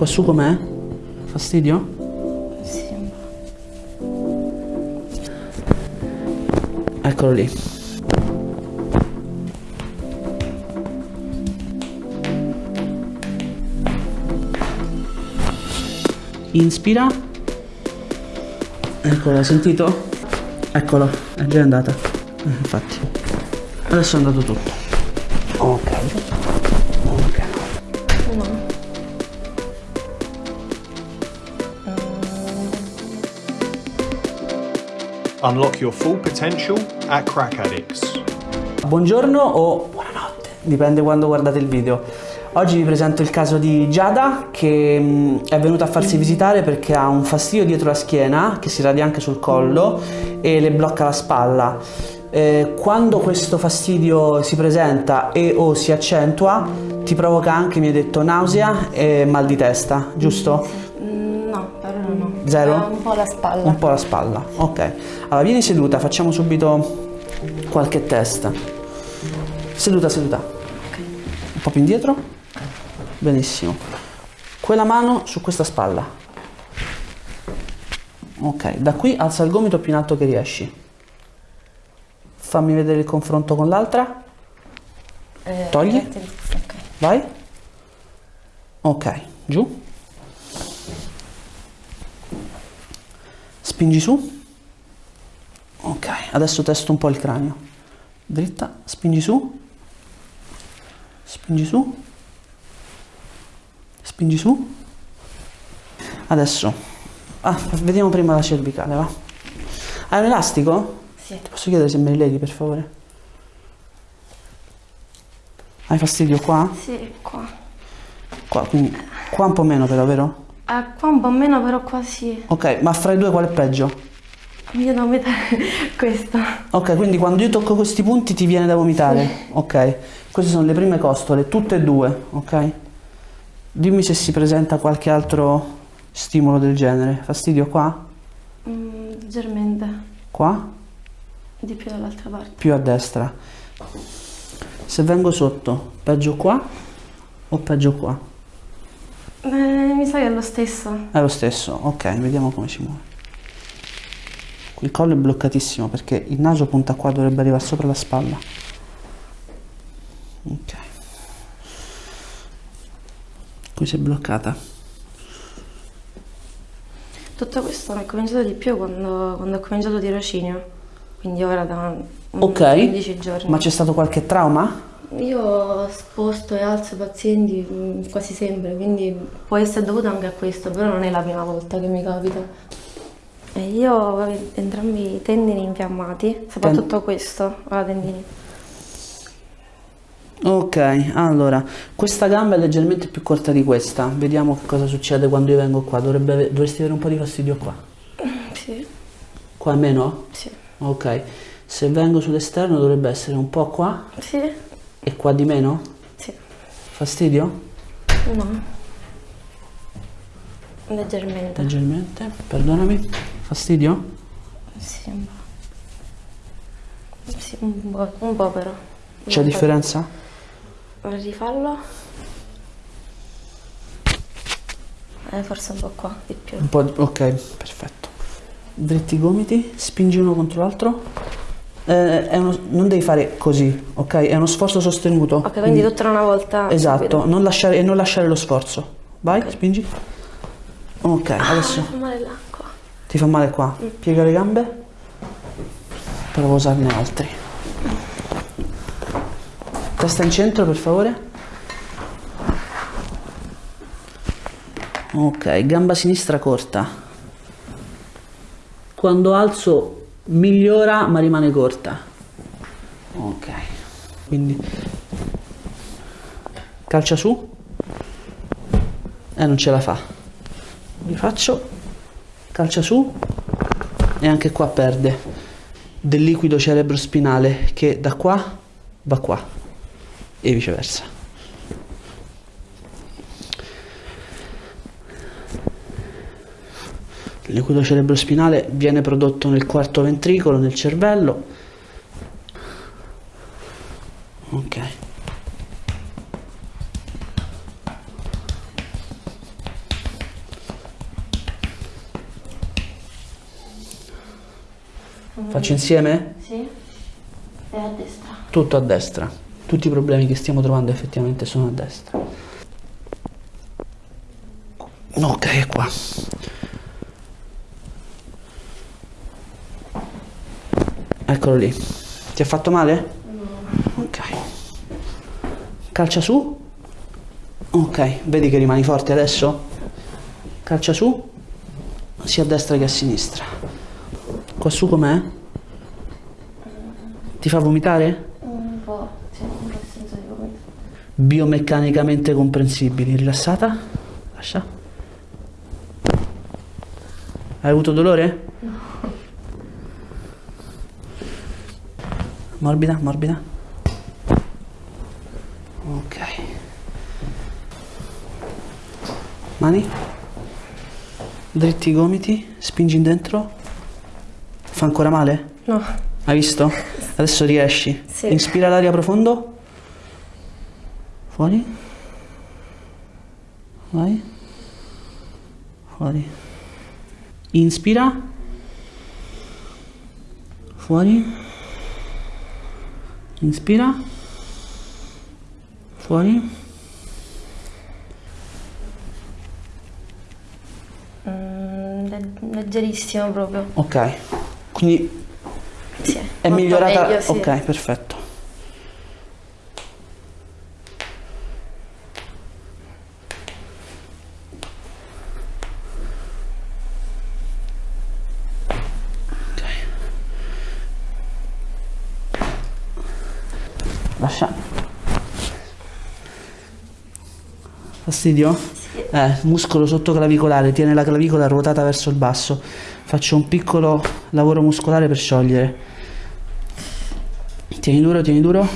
Qua su com'è? Fastidio? Sì. Eccolo lì. Inspira. Eccolo, sentito? Eccolo, è già andata. Eh, infatti. Adesso è andato tutto. Ok. Unlock your full potential at Crack Addicts. Buongiorno o buonanotte, dipende quando guardate il video. Oggi vi presento il caso di Giada che mh, è venuta a farsi visitare perché ha un fastidio dietro la schiena che si radia anche sul collo e le blocca la spalla. Eh, quando questo fastidio si presenta e o si accentua ti provoca anche, mi hai detto, nausea e mal di testa, giusto? Zero? Eh, un po' la spalla. Un po' la spalla, ok. Allora vieni seduta, facciamo subito qualche test. Seduta, seduta. Un po' più indietro. Benissimo. Quella mano su questa spalla. Ok, da qui alza il gomito più in alto che riesci. Fammi vedere il confronto con l'altra. Eh, Togli. Ok. Vai. Ok, giù. Spingi su. Ok, adesso testo un po' il cranio. Dritta, spingi su. Spingi su. Spingi su. Adesso. Ah, vediamo prima la cervicale, va. Hai un elastico? Sì. Ti posso chiedere se me li leghi, per favore? Hai fastidio qua? Sì, qua. Qua, quindi qua un po' meno però, vero? Eh, qua un po' meno, però qua sì. Ok, ma fra i due qual è peggio? Io devo mettere questa. Ok, quindi quando io tocco questi punti ti viene da vomitare? Ok, queste sono le prime costole, tutte e due, ok? Dimmi se si presenta qualche altro stimolo del genere. Fastidio qua? Mm, leggermente. Qua? Di più dall'altra parte. Più a destra. Se vengo sotto, peggio qua o peggio qua? Eh, mi sa che è lo stesso. È lo stesso, ok, vediamo come si muove. Il collo è bloccatissimo perché il naso punta qua, dovrebbe arrivare sopra la spalla. Ok. Qui si è bloccata. Tutto questo mi è cominciato di più quando, quando ho cominciato tirocinio. Quindi ora da un Ok. 15 giorni. Ma c'è stato qualche trauma? Io sposto e alzo i pazienti mm, quasi sempre, quindi può essere dovuto anche a questo, però non è la prima volta che mi capita. E io ho entrambi i tendini infiammati, soprattutto questo, ha tendini. Ok, allora, questa gamba è leggermente più corta di questa. Vediamo che cosa succede quando io vengo qua. Dovrebbe dovresti avere un po' di fastidio qua. Sì, Qua meno? sì, Ok. Se vengo sull'esterno dovrebbe essere un po' qua sì, e qua di meno? sì, Fastidio? no. Leggermente. Leggermente, perdonami. Fastidio? Sì, un po'. Sì, un po', un po' però. C'è differenza? Rifallo. Eh, forse un po' qua, di più. Un po' di... Ok, perfetto. Dritti i gomiti, spingi uno contro l'altro. Eh, uno- Non devi fare così, ok? È uno sforzo sostenuto. Ok, quindi tutta una volta. Esatto, non lasciare, e non lasciare lo sforzo. Vai, spingi. Ok, adesso Ah, fa male là, qua. ti fa male qua. Piega le gambe. Provo a usarne altri. Testa in centro, per favore. Ok, gamba sinistra corta. Quando alzo migliora ma rimane corta. Ok. Quindi calcia su. E non ce la fa. Rifaccio. Calcia su. E anche qua perde del liquido cerebrospinale che da qua va qua e viceversa. L'equido cerebrospinale viene prodotto nel quarto ventricolo, nel cervello. Ok. Faccio insieme? Sì. E a destra. Tutto a destra. Tutti i problemi che stiamo trovando effettivamente sono a destra. Ok, è qua. Eccolo lì. Ti ha fatto male? Ok. Calcia su. Ok, vedi che rimani forte adesso? Calcia su. Sia a destra che a sinistra. Qua su com'è? Ti fa vomitare? Un po', sì, un senso di vomito. biomeccanicamente comprensibili. Rilassata? Lascia. Hai avuto dolore? Morbida, morbida. Ok. Mani. Dritti i gomiti, spingi in dentro. Fa ancora male? No. Hai visto? Adesso riesci. Sì. Inspira l'aria profondo. Fuori. Vai. Fuori. Inspira. Fuori. Inspira. Fuori. Mm, le- leggerissimo proprio. Ok. Quindi Sì. è migliorata. meglio, sì. Ok, perfetto. Ok. Lascia. Fastidio? Eh, muscolo sottoclavicolare, tiene la clavicola ruotata verso il basso. Faccio un piccolo lavoro muscolare per sciogliere. Tieni duro, tieni duro.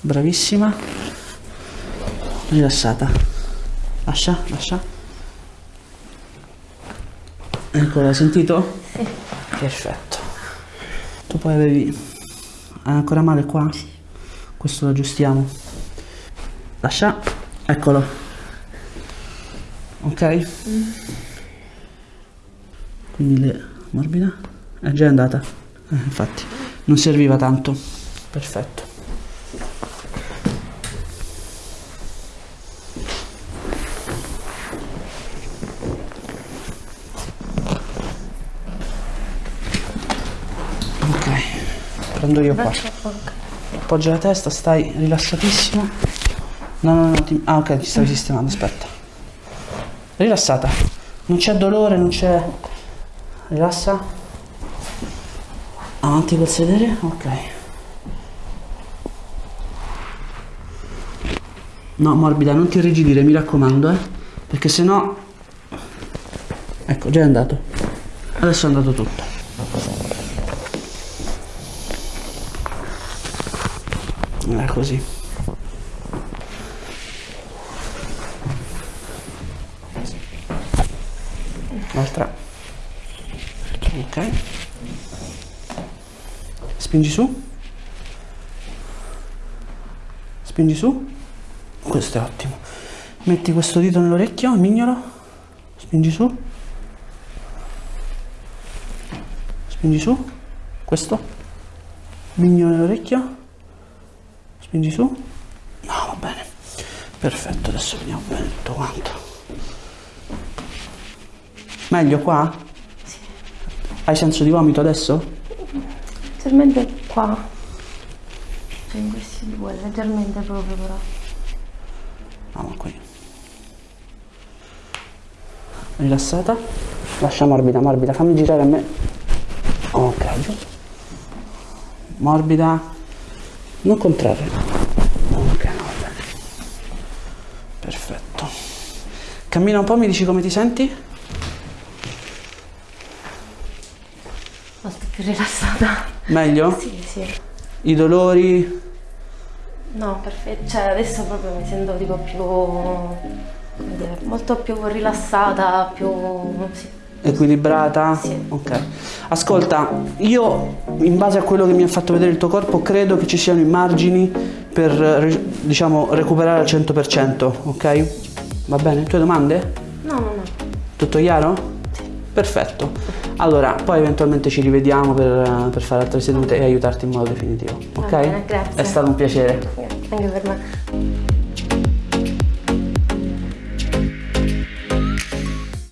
Bravissima. Rilassata. Lascia, lascia. Ecco, l'hai sentito? Sì. Perfetto. Tu poi avevi... Ancora male qua? Questo lo aggiustiamo. Lascia. Eccolo. Ok? Quindi le... morbida? È già andata. Eh, infatti. Non serviva tanto. Perfetto. Prendo io qua. Appoggia la testa, stai rilassatissimo. No, no, no. ti- Ah, ok, ti stavi sistemando, aspetta. Rilassata. Non c'è dolore, non c'è. Rilassa. Avanti col sedere, ok. No, morbida, non ti irrigidire, mi raccomando, eh. Perché sennò. Ecco, già è andato. Adesso è andato tutto. È così. L'altra. Ok. Spingi su. Spingi su. Questo è ottimo. Metti questo dito nell'orecchio, mignolo. Spingi su. Spingi su. Questo. Mignolo nell'orecchio. Spingi su. No, va bene. Perfetto, adesso vediamo bene tutto quanto. Meglio qua? Sì. Hai senso di vomito adesso? Leggermente qua. Cioè in questi due, leggermente proprio però. No, ma qui. Rilassata. Lascia morbida, morbida. Fammi girare a me. Ok, giù. Morbida. Non contrarre. Ok, no, va bene. Perfetto. Cammina un po', mi dici come ti senti? Molto più rilassata. Meglio? Sì, sì. I dolori? No, perfetto. Cioè adesso proprio mi sento tipo più. dire, molto più rilassata, più. sì. Equilibrata? Sì. Ok. Ascolta, io in base a quello che mi ha fatto vedere il tuo corpo credo che ci siano i margini per re- diciamo recuperare al 100%, ok? Va bene? Tue domande? No, no, no. Tutto chiaro? Perfetto. Allora, poi eventualmente ci rivediamo per, per fare altre sedute e aiutarti in modo definitivo. Ok? bene, grazie. È stato un piacere. Anche per me.